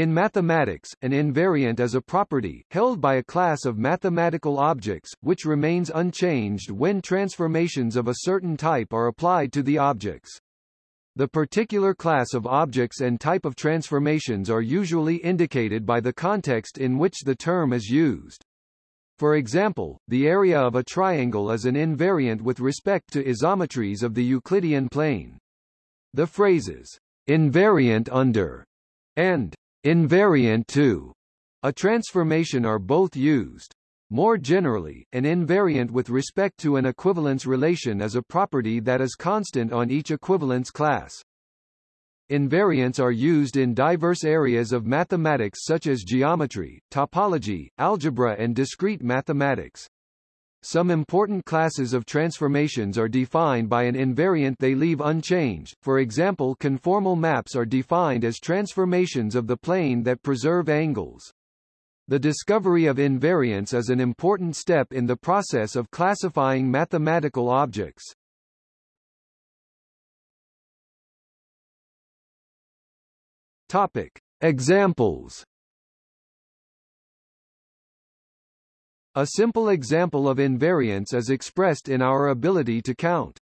In mathematics, an invariant is a property, held by a class of mathematical objects, which remains unchanged when transformations of a certain type are applied to the objects. The particular class of objects and type of transformations are usually indicated by the context in which the term is used. For example, the area of a triangle is an invariant with respect to isometries of the Euclidean plane. The phrases, invariant under, and invariant to a transformation are both used. More generally, an invariant with respect to an equivalence relation is a property that is constant on each equivalence class. Invariants are used in diverse areas of mathematics such as geometry, topology, algebra and discrete mathematics. Some important classes of transformations are defined by an invariant they leave unchanged, for example conformal maps are defined as transformations of the plane that preserve angles. The discovery of invariants is an important step in the process of classifying mathematical objects. Topic. Examples A simple example of invariance is expressed in our ability to count.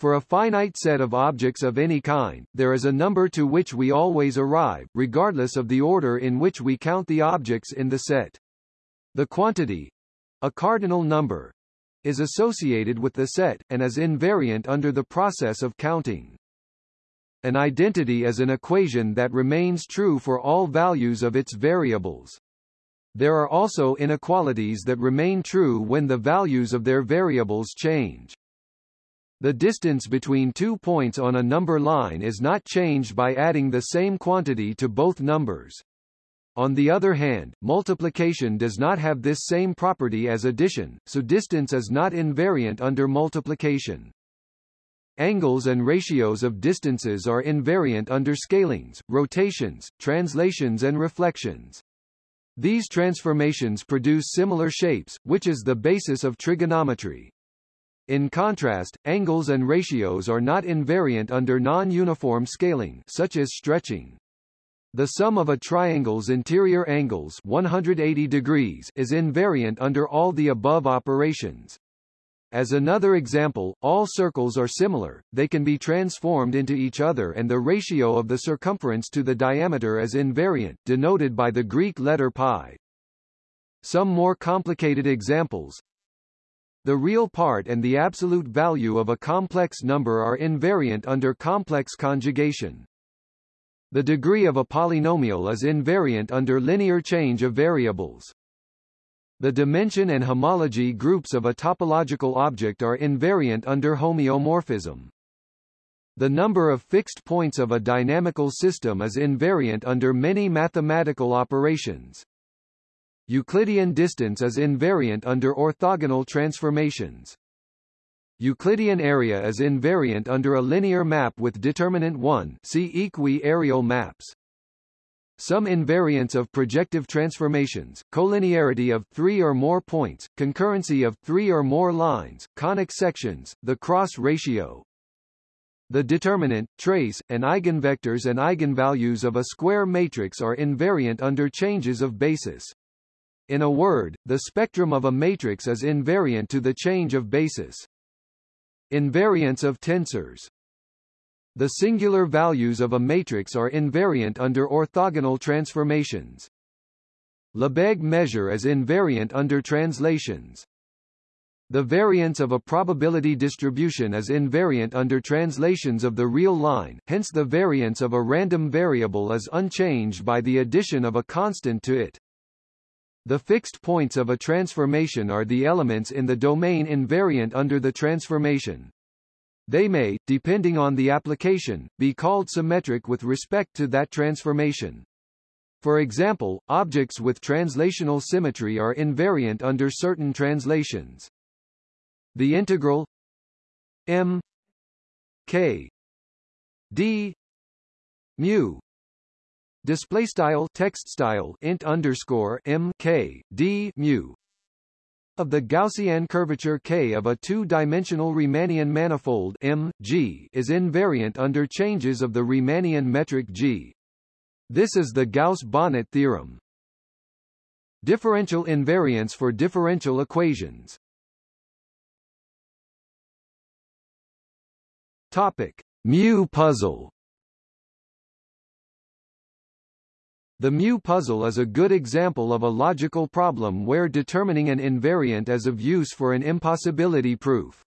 For a finite set of objects of any kind, there is a number to which we always arrive, regardless of the order in which we count the objects in the set. The quantity, a cardinal number, is associated with the set, and is invariant under the process of counting. An identity is an equation that remains true for all values of its variables. There are also inequalities that remain true when the values of their variables change. The distance between two points on a number line is not changed by adding the same quantity to both numbers. On the other hand, multiplication does not have this same property as addition, so distance is not invariant under multiplication. Angles and ratios of distances are invariant under scalings, rotations, translations and reflections. These transformations produce similar shapes, which is the basis of trigonometry. In contrast, angles and ratios are not invariant under non-uniform scaling such as stretching. The sum of a triangle's interior angles 180 degrees is invariant under all the above operations. As another example, all circles are similar, they can be transformed into each other and the ratio of the circumference to the diameter is invariant, denoted by the Greek letter pi. Some more complicated examples. The real part and the absolute value of a complex number are invariant under complex conjugation. The degree of a polynomial is invariant under linear change of variables. The dimension and homology groups of a topological object are invariant under homeomorphism. The number of fixed points of a dynamical system is invariant under many mathematical operations. Euclidean distance is invariant under orthogonal transformations. Euclidean area is invariant under a linear map with determinant 1 see equi-areal maps. Some invariants of projective transformations, collinearity of three or more points, concurrency of three or more lines, conic sections, the cross ratio. The determinant, trace, and eigenvectors and eigenvalues of a square matrix are invariant under changes of basis. In a word, the spectrum of a matrix is invariant to the change of basis. Invariance of tensors the singular values of a matrix are invariant under orthogonal transformations. Lebesgue measure is invariant under translations. The variance of a probability distribution is invariant under translations of the real line, hence the variance of a random variable is unchanged by the addition of a constant to it. The fixed points of a transformation are the elements in the domain invariant under the transformation. They may, depending on the application, be called symmetric with respect to that transformation. For example, objects with translational symmetry are invariant under certain translations. The integral m k d mu display style text style int underscore m k d mu of the Gaussian curvature K of a two-dimensional Riemannian manifold M, G is invariant under changes of the Riemannian metric G. This is the Gauss-Bonnet theorem. Differential invariance for differential equations. Topic: Mu puzzle. The mu puzzle is a good example of a logical problem where determining an invariant is of use for an impossibility proof.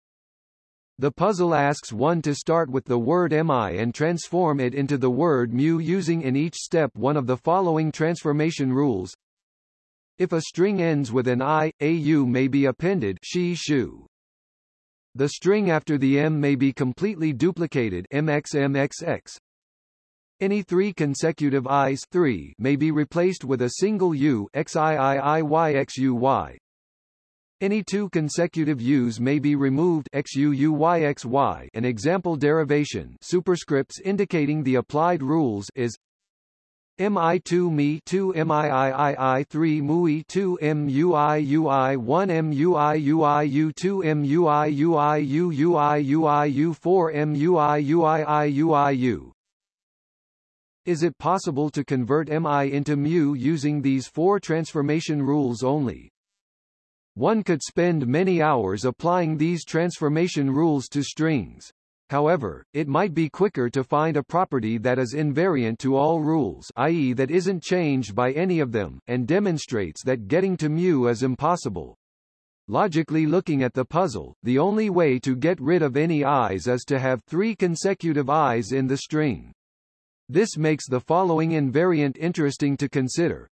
The puzzle asks one to start with the word mi and transform it into the word mu using in each step one of the following transformation rules. If a string ends with an i, a u may be appended she shu. The string after the m may be completely duplicated mxmxx. Any three consecutive i's 3 may be replaced with a single u xiiiyxuy. Any two consecutive u's may be removed xuuyxy. An example derivation superscripts indicating the applied rules is mi2 mi 2 miiii 3 mui 2 mui ui 1 mui ui u2 mui ui Is it possible to convert mi into mu using these four transformation rules only? One could spend many hours applying these transformation rules to strings. However, it might be quicker to find a property that is invariant to all rules i.e. that isn't changed by any of them, and demonstrates that getting to mu is impossible. Logically looking at the puzzle, the only way to get rid of any i's is to have three consecutive i's in the string. This makes the following invariant interesting to consider.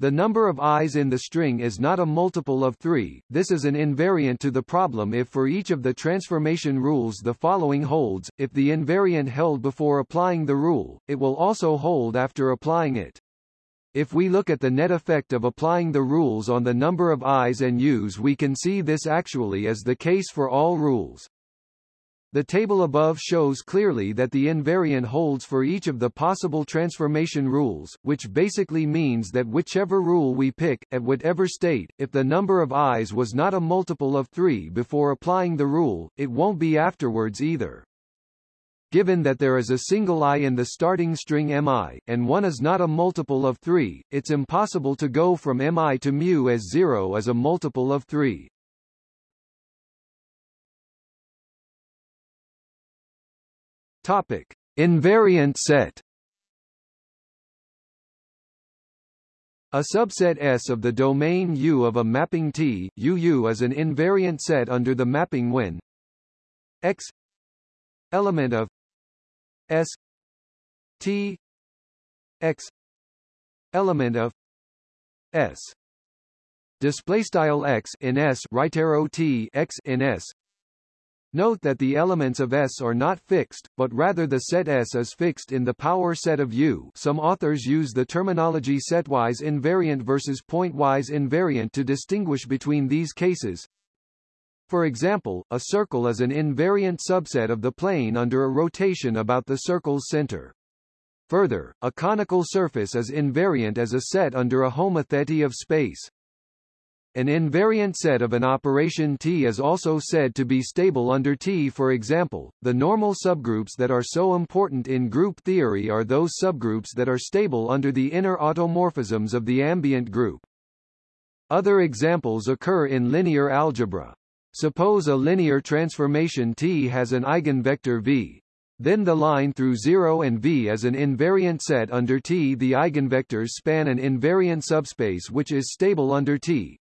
The number of i's in the string is not a multiple of 3, this is an invariant to the problem if for each of the transformation rules the following holds, if the invariant held before applying the rule, it will also hold after applying it. If we look at the net effect of applying the rules on the number of i's and u's we can see this actually is the case for all rules. The table above shows clearly that the invariant holds for each of the possible transformation rules, which basically means that whichever rule we pick, at whatever state, if the number of i's was not a multiple of 3 before applying the rule, it won't be afterwards either. Given that there is a single i in the starting string mi, and one is not a multiple of 3, it's impossible to go from mi to mu as 0 as a multiple of 3. Topic: Invariant set. A subset S of the domain U of a mapping T, UU is an invariant set under the mapping when X element of S T X element of S. Display style X in S right arrow T X in S Note that the elements of S are not fixed, but rather the set S is fixed in the power set of U some authors use the terminology setwise invariant versus pointwise invariant to distinguish between these cases. For example, a circle is an invariant subset of the plane under a rotation about the circle's center. Further, a conical surface is invariant as a set under a homothety of space. An invariant set of an operation T is also said to be stable under T for example, the normal subgroups that are so important in group theory are those subgroups that are stable under the inner automorphisms of the ambient group. Other examples occur in linear algebra. Suppose a linear transformation T has an eigenvector V. Then the line through 0 and V is an invariant set under T. The eigenvectors span an invariant subspace which is stable under T,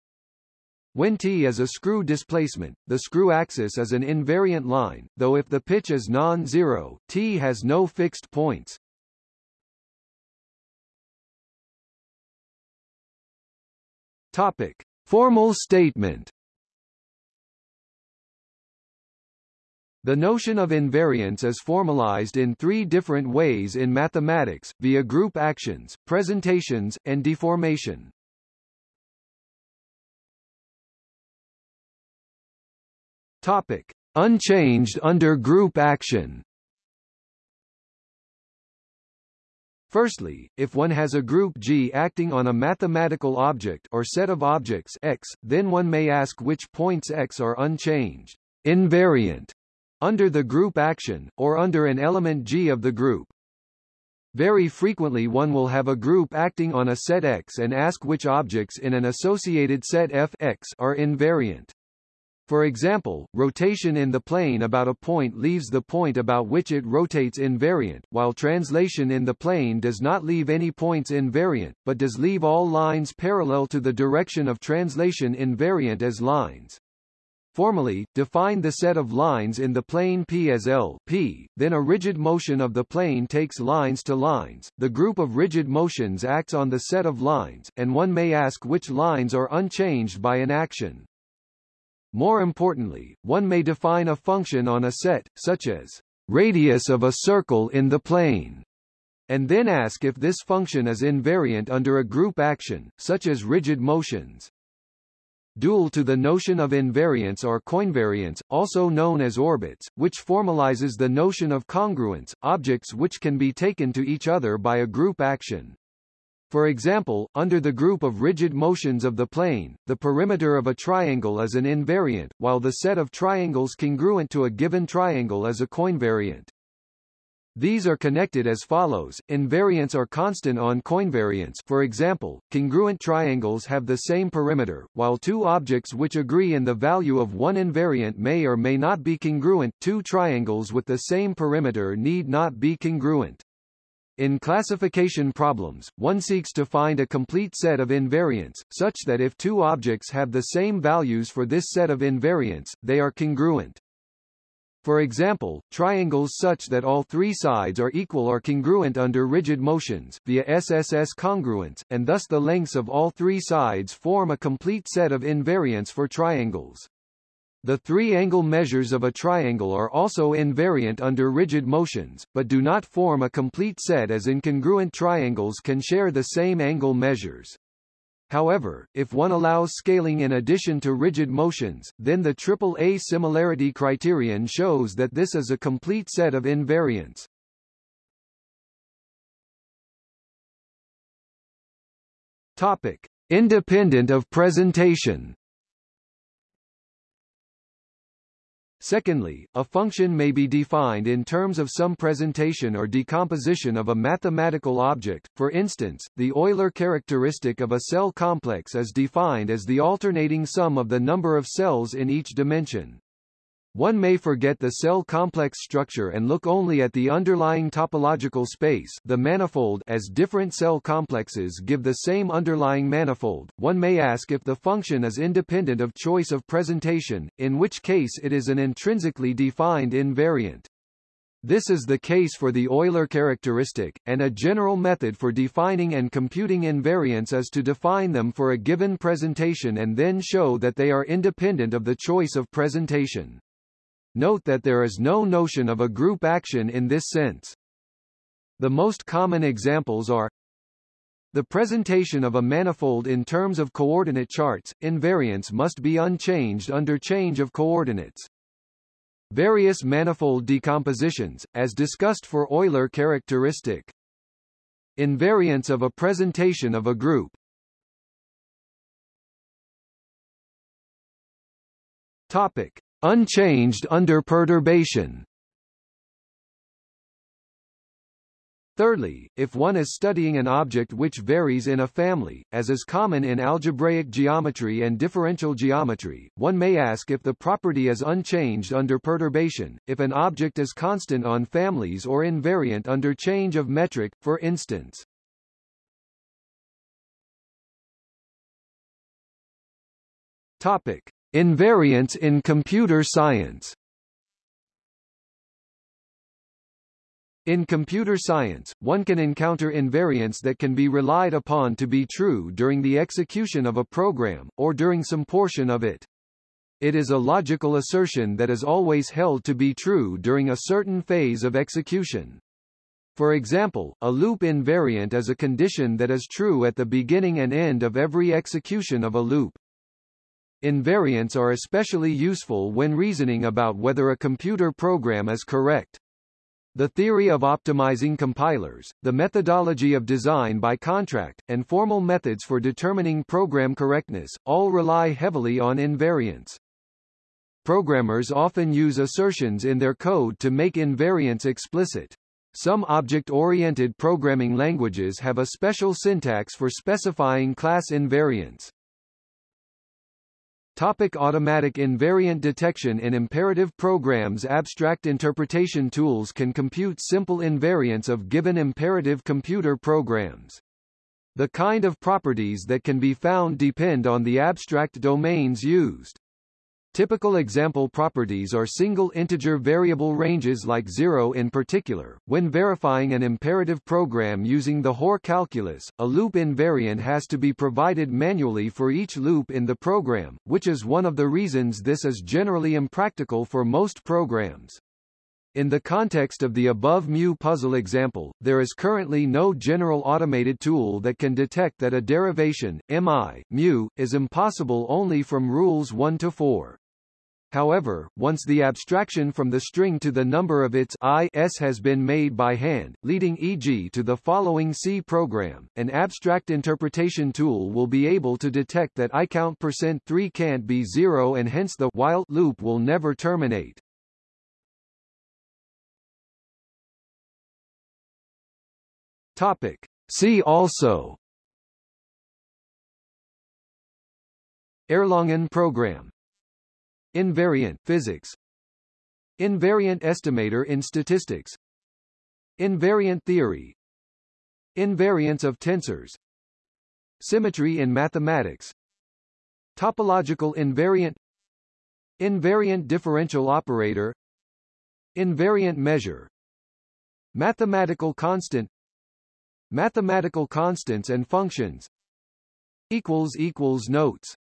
when T is a screw displacement, the screw axis is an invariant line, though if the pitch is non-zero, T has no fixed points. Topic. Formal statement The notion of invariance is formalized in three different ways in mathematics, via group actions, presentations, and deformation. Topic: Unchanged under group action. Firstly, if one has a group G acting on a mathematical object or set of objects X, then one may ask which points X are unchanged, invariant, under the group action, or under an element G of the group. Very frequently one will have a group acting on a set X and ask which objects in an associated set F X are invariant. For example, rotation in the plane about a point leaves the point about which it rotates invariant, while translation in the plane does not leave any points invariant, but does leave all lines parallel to the direction of translation invariant as lines. Formally, define the set of lines in the plane P as L P, then a rigid motion of the plane takes lines to lines, the group of rigid motions acts on the set of lines, and one may ask which lines are unchanged by an action. More importantly, one may define a function on a set, such as radius of a circle in the plane, and then ask if this function is invariant under a group action, such as rigid motions. Dual to the notion of invariance are coinvariants, also known as orbits, which formalizes the notion of congruence, objects which can be taken to each other by a group action. For example, under the group of rigid motions of the plane, the perimeter of a triangle is an invariant, while the set of triangles congruent to a given triangle is a coinvariant. These are connected as follows. Invariants are constant on coinvariants for example, congruent triangles have the same perimeter, while two objects which agree in the value of one invariant may or may not be congruent. Two triangles with the same perimeter need not be congruent. In classification problems, one seeks to find a complete set of invariants, such that if two objects have the same values for this set of invariants, they are congruent. For example, triangles such that all three sides are equal are congruent under rigid motions, via SSS congruence, and thus the lengths of all three sides form a complete set of invariants for triangles. The three-angle measures of a triangle are also invariant under rigid motions, but do not form a complete set as incongruent triangles can share the same angle measures. However, if one allows scaling in addition to rigid motions, then the triple A similarity criterion shows that this is a complete set of invariants. Topic: Independent of presentation. Secondly, a function may be defined in terms of some presentation or decomposition of a mathematical object, for instance, the Euler characteristic of a cell complex is defined as the alternating sum of the number of cells in each dimension. One may forget the cell complex structure and look only at the underlying topological space the manifold as different cell complexes give the same underlying manifold. One may ask if the function is independent of choice of presentation, in which case it is an intrinsically defined invariant. This is the case for the Euler characteristic, and a general method for defining and computing invariants is to define them for a given presentation and then show that they are independent of the choice of presentation. Note that there is no notion of a group action in this sense. The most common examples are the presentation of a manifold in terms of coordinate charts, invariance must be unchanged under change of coordinates. Various manifold decompositions, as discussed for Euler characteristic. Invariance of a presentation of a group. Topic. Unchanged under perturbation. Thirdly, if one is studying an object which varies in a family, as is common in algebraic geometry and differential geometry, one may ask if the property is unchanged under perturbation, if an object is constant on families or invariant under change of metric, for instance. Topic. Invariance in computer science In computer science, one can encounter invariants that can be relied upon to be true during the execution of a program, or during some portion of it. It is a logical assertion that is always held to be true during a certain phase of execution. For example, a loop invariant is a condition that is true at the beginning and end of every execution of a loop. Invariants are especially useful when reasoning about whether a computer program is correct. The theory of optimizing compilers, the methodology of design by contract, and formal methods for determining program correctness, all rely heavily on invariants. Programmers often use assertions in their code to make invariants explicit. Some object-oriented programming languages have a special syntax for specifying class invariants. Topic automatic invariant detection In imperative programs abstract interpretation tools can compute simple invariants of given imperative computer programs. The kind of properties that can be found depend on the abstract domains used. Typical example properties are single integer variable ranges like 0 in particular. When verifying an imperative program using the Hoare calculus, a loop invariant has to be provided manually for each loop in the program, which is one of the reasons this is generally impractical for most programs. In the context of the above mu puzzle example, there is currently no general automated tool that can detect that a derivation, mi, mu, is impossible only from rules 1 to 4. However, once the abstraction from the string to the number of its i s has been made by hand, leading e.g. to the following C program, an abstract interpretation tool will be able to detect that icount%3 can't be 0 and hence the while loop will never terminate. Topic. See also Erlangen program Invariant physics. Invariant estimator in statistics. Invariant theory. Invariance of tensors. Symmetry in mathematics. Topological invariant. Invariant differential operator. Invariant measure. Mathematical constant. Mathematical constants and functions. Notes